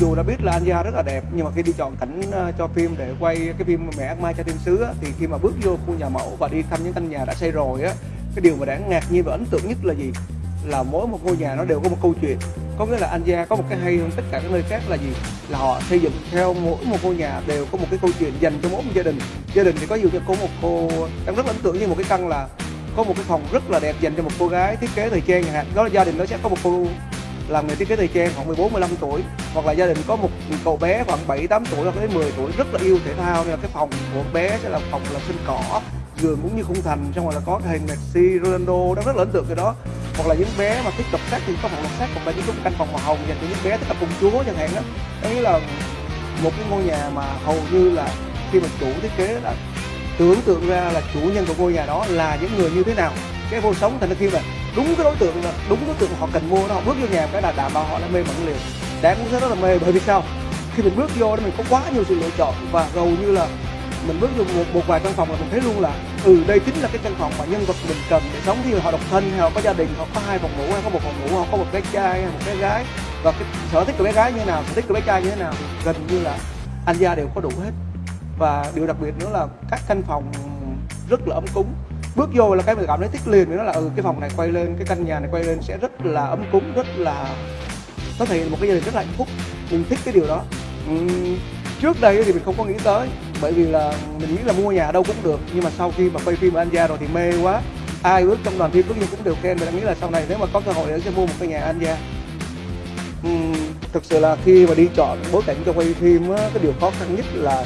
dù đã biết là Anya rất là đẹp nhưng mà khi đi chọn cảnh ờ, cho phim để quay cái phim mẹ ác Mai cho thiên sứ á, thì khi mà bước vô khu nhà mẫu và đi thăm những căn nhà đã xây rồi á cái điều mà đáng ngạc nhiên và ấn tượng nhất là gì? Là mỗi một ngôi nhà nó đều có một câu chuyện. Có nghĩa là Anja có một cái hay hơn tất cả các nơi khác là gì? Là họ xây dựng theo mỗi một ngôi nhà đều có một cái câu chuyện dành cho mỗi một gia đình. Gia đình thì có nhiều có một cô đang rất là ấn tượng như một cái căn là có một cái phòng rất là đẹp dành cho một cô gái thiết kế thời trang chẳng hạn. Đó là gia đình nó sẽ có một cô làm nghề thiết kế thời trang khoảng 14 15 tuổi, hoặc là gia đình có một cậu bé khoảng 7 8 tuổi hoặc đến 10 tuổi rất là yêu thể thao, nên là cái phòng của bé sẽ là phòng là sân cỏ, giường cũng như khung thành, xong rồi là có hình Messi, Ronaldo đó rất là ấn tượng cái đó. Hoặc là những bé mà thích đọc sách thì có phòng đọc sách hoặc là những cái căn phòng màu hồng dành cho những bé thích tập công chúa chẳng hạn đó đó nghĩa là một cái ngôi nhà mà hầu như là khi mà chủ thiết kế là tưởng tượng ra là chủ nhân của ngôi nhà đó là những người như thế nào. Cái vô sống thành ra khi mà đúng cái đối tượng là đúng đối tượng họ cần mua đó. Họ bước vô nhà cái là đảm bảo họ là mê mẩn liền. Đáng cũng rất là mê bởi vì sao? Khi mình bước vô đó mình có quá nhiều sự lựa chọn và hầu như là mình bước vô một, một vài căn phòng là mình thấy luôn là ừ đây chính là cái căn phòng mà nhân vật mình cần để sống. Thì họ độc thân hay họ có gia đình họ có hai phòng ngủ hay có một phòng ngủ họ có một bé trai hay một bé gái và cái sở thích của bé gái như thế nào sở thích của bé trai như thế nào gần như là anh gia đều có đủ hết. Và điều đặc biệt nữa là các căn phòng rất là ấm cúng bước vô là cái mình cảm thấy thích liền với nó là ừ cái phòng này quay lên cái căn nhà này quay lên sẽ rất là ấm cúng rất là nó thể hiện một cái gia đình rất là hạnh phúc mình thích cái điều đó. Uhm, trước đây thì mình không có nghĩ tới bởi vì là mình nghĩ là mua nhà đâu cũng được nhưng mà sau khi mà quay phim ở Anh Gia rồi thì mê quá. Ai bước trong đoàn phim bước như cũng đều khen và nghĩ là sau này nếu mà có cơ hội sẽ mua một cái nhà Anh Gia. Uhm, thực sự là khi mà đi chọn bối cảnh cho quay phim á, cái điều khó khăn nhất là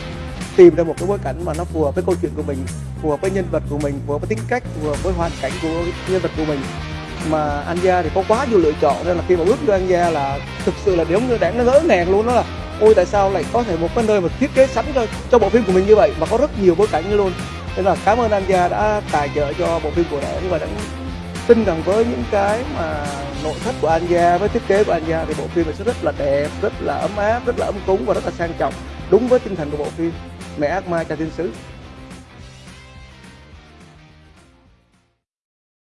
tìm ra một cái bối cảnh mà nó phù hợp với câu chuyện của mình, phù hợp với nhân vật của mình, phù hợp với tính cách, phù hợp với hoàn cảnh của nhân vật của mình. Mà anh gia thì có quá nhiều lựa chọn nên là khi mà bước vô anh gia là thực sự là điểm như đáng nó ngỡ ngàng luôn đó là, ôi, tại sao lại có thể một cái nơi mà thiết kế sẵn cho cho bộ phim của mình như vậy? Mà có rất nhiều bối cảnh như luôn. Nên là cảm ơn anh gia đã tài trợ cho bộ phim của đảng và đã tin rằng với những cái mà nội thất của anh gia với thiết kế của anh gia thì bộ phim này sẽ rất là đẹp, rất là ấm áp, rất là ấm cúng và rất là sang trọng, đúng với tinh thần của bộ phim mẹ ác ma cha thiên sứ.